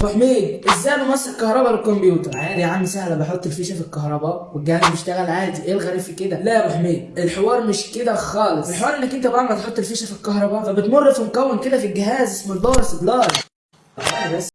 ابو حميد إزاي بمصر الكهرباء للكمبيوتر؟ عادي يا عم سهلة بحط الفيشة في الكهرباء والجهاز بيشتغل عادي. إيه الغريب في كده؟ لا يا ابو حميد الحوار مش كده خالص. الحوار إنك أنت بعد ما تحط الفيشة في الكهرباء فبتمر في مكون كده في الجهاز اسمه ال power supply. بس.